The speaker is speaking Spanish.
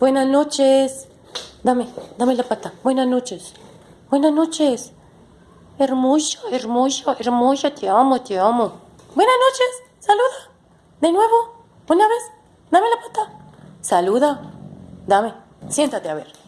Buenas noches. Dame, dame la pata. Buenas noches. Buenas noches. hermoso, hermoso, hermoso, Te amo, te amo. Buenas noches. Saluda. De nuevo. Una vez. Dame la pata. Saluda. Dame. Siéntate a ver.